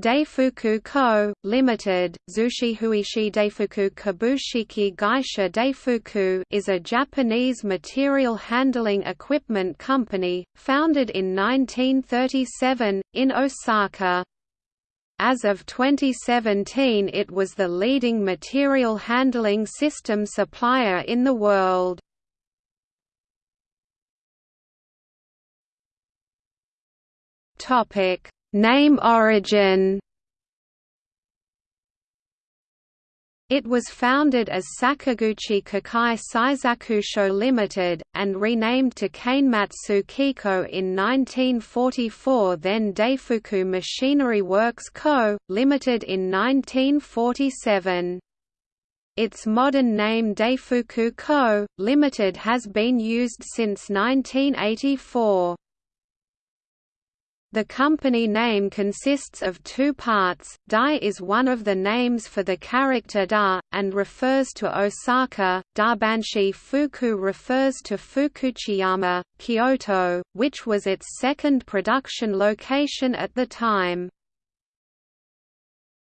Daifuku Co., Limited, Zushihuishi Daifuku Kabushiki Gaisha Daifuku is a Japanese material handling equipment company, founded in 1937, in Osaka. As of 2017 it was the leading material handling system supplier in the world. Topic Name origin It was founded as Sakaguchi Kokai Seisakusho Limited, and renamed to Kanematsu Kiko in 1944 then Daifuku Machinery Works Co., Limited in 1947. Its modern name Daifuku Co., Limited has been used since 1984. The company name consists of two parts, Dai is one of the names for the character Da, and refers to Osaka, Dabanshi Fuku refers to Fukuchiyama, Kyoto, which was its second production location at the time.